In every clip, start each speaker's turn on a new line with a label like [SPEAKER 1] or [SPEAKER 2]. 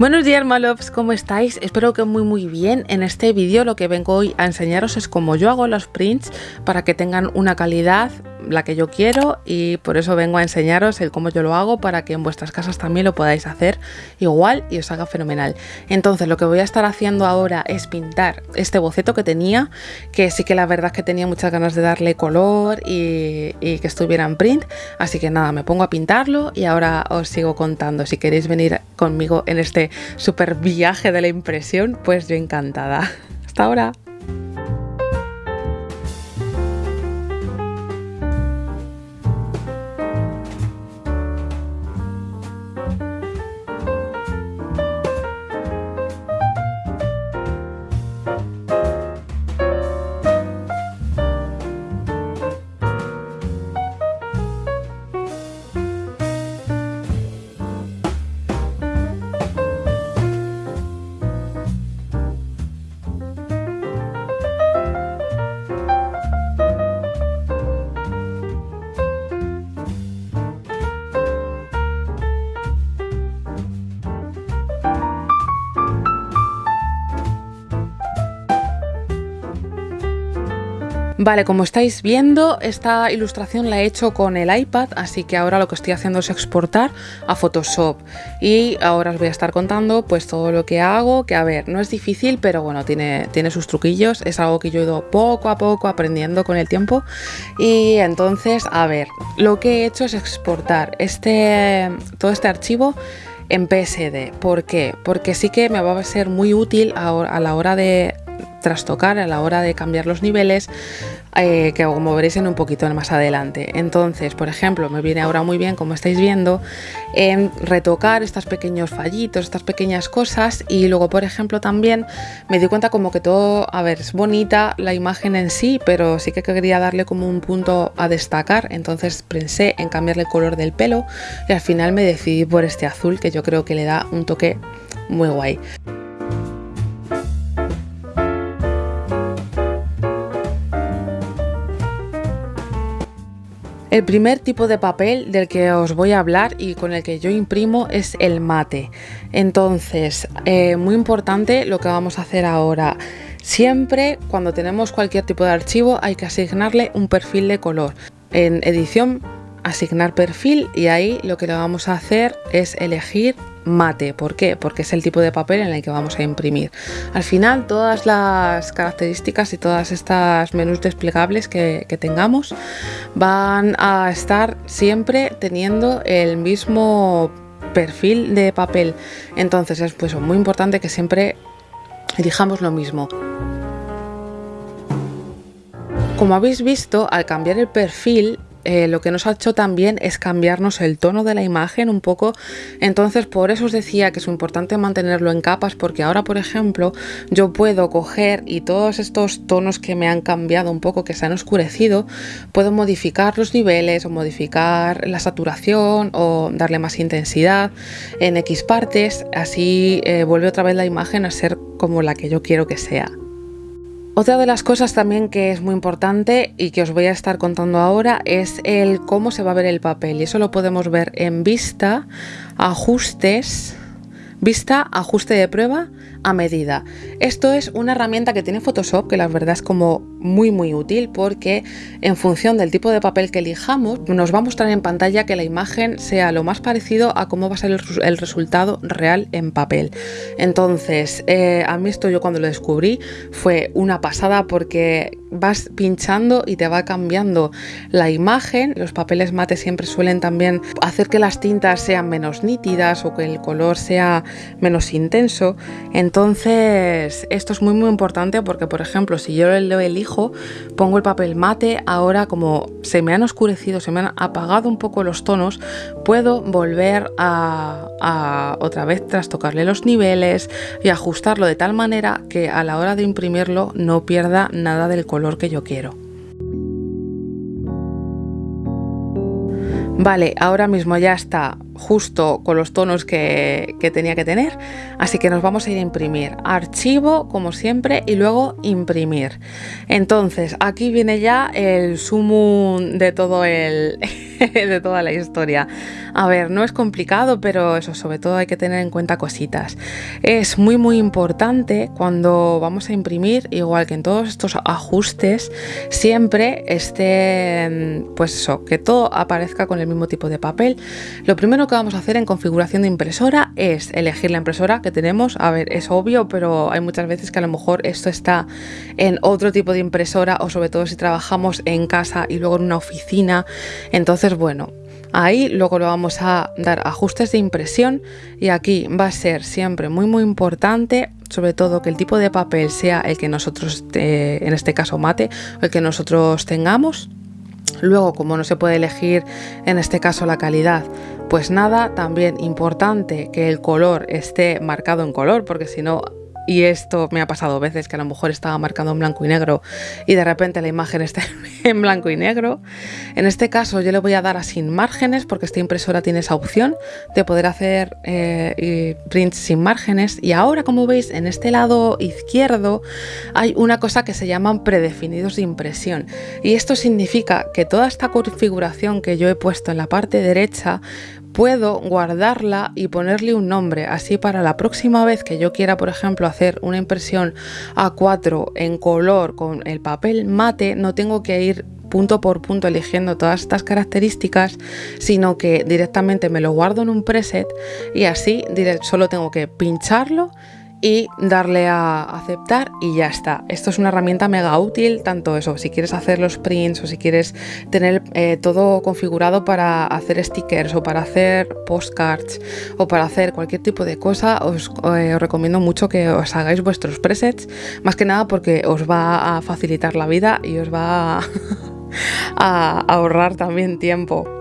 [SPEAKER 1] Buenos días Malops, ¿cómo estáis? Espero que muy muy bien. En este vídeo lo que vengo hoy a enseñaros es cómo yo hago los prints para que tengan una calidad la que yo quiero y por eso vengo a enseñaros el cómo yo lo hago para que en vuestras casas también lo podáis hacer igual y os haga fenomenal. Entonces lo que voy a estar haciendo ahora es pintar este boceto que tenía, que sí que la verdad es que tenía muchas ganas de darle color y, que estuviera en print, así que nada, me pongo a pintarlo y ahora os sigo contando. Si queréis venir conmigo en este super viaje de la impresión, pues yo encantada. Hasta ahora. Vale, como estáis viendo, esta ilustración la he hecho con el iPad, así que ahora lo que estoy haciendo es exportar a Photoshop. Y ahora os voy a estar contando pues todo lo que hago, que a ver, no es difícil, pero bueno, tiene, tiene sus truquillos, es algo que yo he ido poco a poco aprendiendo con el tiempo. Y entonces, a ver, lo que he hecho es exportar este, todo este archivo en PSD. ¿Por qué? Porque sí que me va a ser muy útil a la hora de trastocar a la hora de cambiar los niveles, eh, que como veréis en un poquito más adelante. Entonces, por ejemplo, me viene ahora muy bien, como estáis viendo, en retocar estos pequeños fallitos, estas pequeñas cosas y luego, por ejemplo, también me di cuenta como que todo, a ver, es bonita la imagen en sí, pero sí que quería darle como un punto a destacar, entonces pensé en cambiarle el color del pelo y al final me decidí por este azul que yo creo que le da un toque muy guay. El primer tipo de papel del que os voy a hablar y con el que yo imprimo es el mate. Entonces, eh, muy importante lo que vamos a hacer ahora. Siempre cuando tenemos cualquier tipo de archivo hay que asignarle un perfil de color. En edición, asignar perfil y ahí lo que le vamos a hacer es elegir mate. ¿Por qué? Porque es el tipo de papel en el que vamos a imprimir. Al final, todas las características y todas estas menús desplegables que, tengamos van a estar siempre teniendo el mismo perfil de papel. Entonces es pues, muy importante que siempre elijamos lo mismo. Como habéis visto, al cambiar el perfil eh, lo que nos ha hecho también es cambiarnos el tono de la imagen un poco. Entonces, por eso os decía que es importante mantenerlo en capas, porque ahora, por ejemplo, yo puedo coger y todos estos tonos que me han cambiado un poco, que se han oscurecido, puedo modificar los niveles o modificar la saturación o darle más intensidad en X partes. Así eh, vuelve otra vez la imagen a ser como la que yo quiero que sea. Otra de las cosas también que es muy importante y que os voy a estar contando ahora es el cómo se va a ver el papel. Y eso lo podemos ver en vista, ajustes, vista, ajuste de prueba a medida. Esto es una herramienta que tiene Photoshop que la verdad es como muy muy útil porque en función del tipo de papel que elijamos nos va a mostrar en pantalla que la imagen sea lo más parecido a cómo va a ser el, resultado real en papel. Entonces, eh, a mí esto yo cuando lo descubrí fue una pasada porque vas pinchando y te va cambiando la imagen. Los papeles mate siempre suelen también hacer que las tintas sean menos nítidas o que el color sea menos intenso. Entonces, esto es muy muy importante porque, por ejemplo, si yo lo elijo, pongo el papel mate, ahora como se me han oscurecido, se me han apagado un poco los tonos, puedo volver a, a otra vez trastocarle los niveles y ajustarlo de tal manera que a la hora de imprimirlo no pierda nada del color que yo quiero. Vale, ahora mismo ya está justo con los tonos que, tenía que tener. Así que nos vamos a ir a imprimir. Archivo, como siempre, y luego imprimir. Entonces, aquí viene ya el sumum de todo el. de toda la historia. A ver, no es complicado, pero eso sobre todo hay que tener en cuenta cositas. Es muy muy importante cuando vamos a imprimir, igual que en todos estos ajustes, siempre esté, pues eso, que todo aparezca con el mismo tipo de papel. Lo primero que vamos a hacer en configuración de impresora es elegir la impresora que tenemos. A ver, es obvio, pero hay muchas veces que a lo mejor esto está en otro tipo de impresora o sobre todo si trabajamos en casa y luego en una oficina. Entonces, bueno, Ahí luego lo vamos a dar ajustes de impresión y aquí va a ser siempre muy muy importante sobre todo que el tipo de papel sea el que nosotros, eh, en este caso mate, el que nosotros tengamos. Luego, como no se puede elegir en este caso la calidad, pues nada, también importante que el color esté marcado en color, porque si no y esto me ha pasado veces que a lo mejor estaba marcando en blanco y negro y de repente la imagen está en blanco y negro. En este caso yo le voy a dar a sin márgenes porque esta impresora tiene esa opción de poder hacer eh, prints sin márgenes y ahora como veis en este lado izquierdo hay una cosa que se llaman predefinidos de impresión y esto significa que toda esta configuración que yo he puesto en la parte derecha puedo guardarla y ponerle un nombre. Así para la próxima vez que yo quiera, por ejemplo, hacer una impresión A4 en color con el papel mate, no tengo que ir punto por punto eligiendo todas estas características, sino que directamente me lo guardo en un preset y así solo tengo que pincharlo y darle a aceptar y ya está. Esto es una herramienta mega útil, tanto eso, si quieres hacer los prints o si quieres tener eh, todo configurado para hacer stickers o para hacer postcards o para hacer cualquier tipo de cosa, os, eh, os recomiendo mucho que os hagáis vuestros presets, más que nada porque os va a facilitar la vida y os va a ahorrar también tiempo.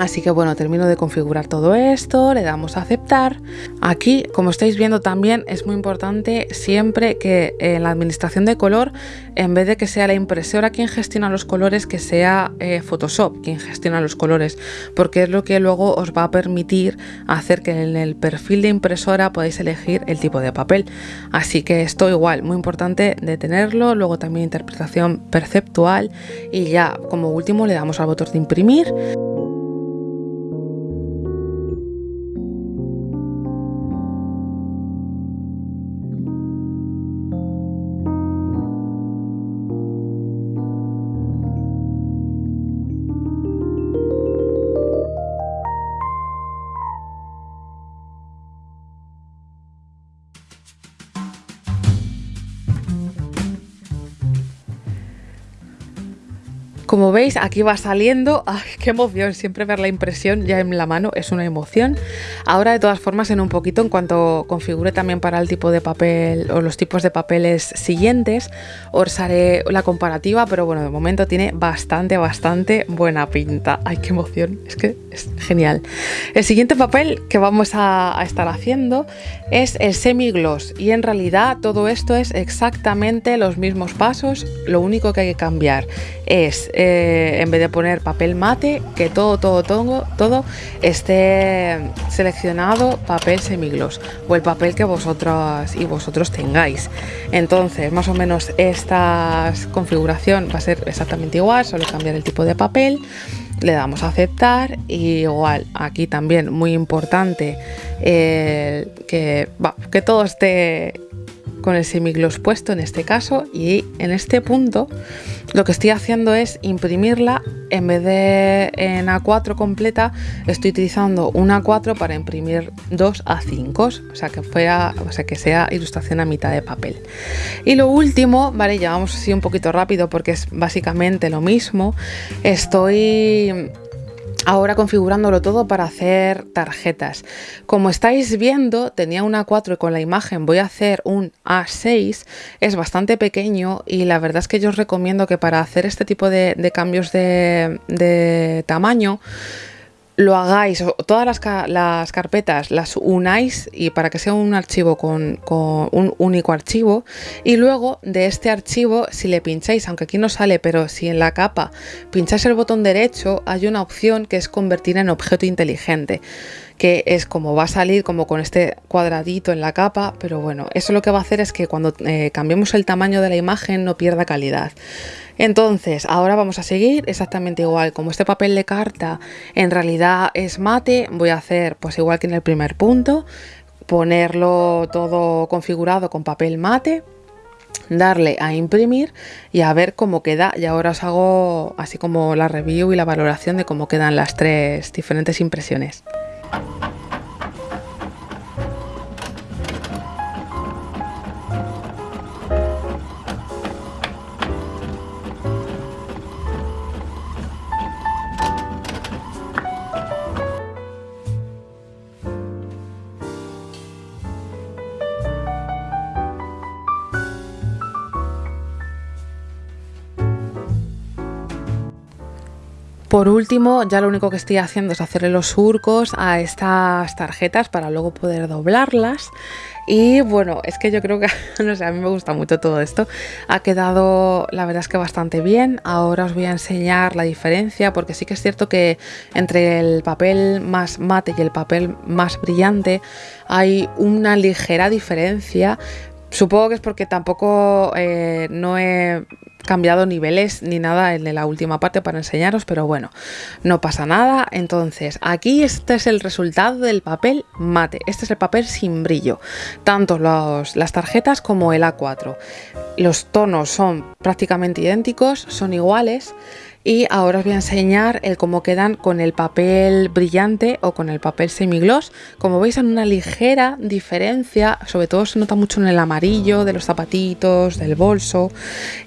[SPEAKER 1] Así que bueno, termino de configurar todo esto, le damos a aceptar. Aquí, como estáis viendo también, es muy importante siempre que en la administración de color, en vez de que sea la impresora quien gestiona los colores, que sea eh, Photoshop quien gestiona los colores, porque es lo que luego os va a permitir hacer que en el perfil de impresora podáis elegir el tipo de papel. Así que esto igual, muy importante de tenerlo, luego también interpretación perceptual y ya como último le damos al botón de imprimir. Como veis, aquí va saliendo. ¡Ay, qué emoción! Siempre ver la impresión ya en la mano es una emoción. Ahora, de todas formas, en un poquito, en cuanto configure también para el tipo de papel o los tipos de papeles siguientes, os haré la comparativa, pero bueno, de momento tiene bastante, bastante buena pinta. ¡Ay, qué emoción! Es que es genial. El siguiente papel que vamos a, estar haciendo es el semi-gloss y en realidad todo esto es exactamente los mismos pasos. Lo único que hay que cambiar es eh, en vez de poner papel mate, que todo, todo, todo, todo esté seleccionado papel semigloss o el papel que vosotros y vosotros tengáis. Entonces, más o menos esta configuración va a ser exactamente igual, solo cambiar el tipo de papel. Le damos a aceptar y igual aquí también muy importante eh, que, que todo esté con el semigloss puesto en este caso y en este punto lo que estoy haciendo es imprimirla. En vez de en A4 completa estoy utilizando una A4 para imprimir dos A5 o sea que fuera o sea que sea ilustración a mitad de papel. Y lo último vale ya vamos así un poquito rápido porque es básicamente lo mismo estoy ahora configurándolo todo para hacer tarjetas. Como estáis viendo, tenía una 4 y con la imagen voy a hacer un A6. Es bastante pequeño y la verdad es que yo os recomiendo que para hacer este tipo de, cambios de, de tamaño lo hagáis, todas las, las, carpetas las unáis y para que sea un archivo con, con, un único archivo y luego de este archivo si le pincháis, aunque aquí no sale, pero si en la capa pincháis el botón derecho hay una opción que es convertir en objeto inteligente que es como va a salir como con este cuadradito en la capa, pero bueno, eso lo que va a hacer es que cuando eh, cambiemos el tamaño de la imagen no pierda calidad. Entonces, ahora vamos a seguir exactamente igual. Como este papel de carta en realidad es mate, voy a hacer pues igual que en el primer punto, ponerlo todo configurado con papel mate darle a imprimir y a ver cómo queda y ahora os hago así como la review y la valoración de cómo quedan las tres diferentes impresiones. Thank you. Por último, ya lo único que estoy haciendo es hacerle los surcos a estas tarjetas para luego poder doblarlas. Y bueno, es que yo creo que, no sé, a mí me gusta mucho todo esto. Ha quedado, la verdad es que bastante bien. Ahora os voy a enseñar la diferencia, porque sí que es cierto que entre el papel más mate y el papel más brillante hay una ligera diferencia. Supongo que es porque tampoco eh, no he cambiado niveles ni nada en la última parte para enseñaros, pero bueno, no pasa nada. Entonces, aquí este es el resultado del papel mate. Este es el papel sin brillo. Tanto las tarjetas como el A4. Los tonos son prácticamente idénticos, son iguales y ahora os voy a enseñar el cómo quedan con el papel brillante o con el papel semigloss como veis hay una ligera diferencia sobre todo se nota mucho en el amarillo de los zapatitos del bolso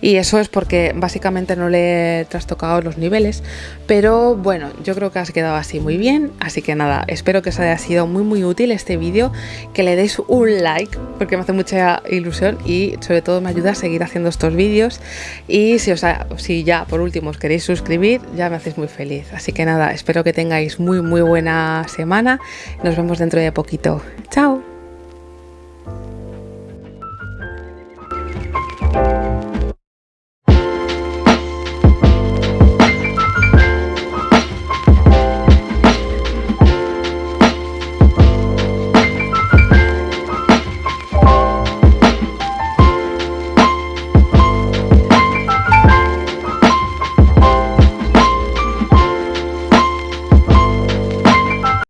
[SPEAKER 1] y eso es porque básicamente no le he trastocado los niveles, pero bueno, yo creo que has quedado así muy bien, así que nada, espero que os haya sido muy muy útil este vídeo, que le deis un like, porque me hace mucha ilusión y sobre todo me ayuda a seguir haciendo estos vídeos, y si, os si ya por último os queréis suscribir, ya me hacéis muy feliz, así que nada, espero que tengáis muy muy buena semana, nos vemos dentro de poquito, chao.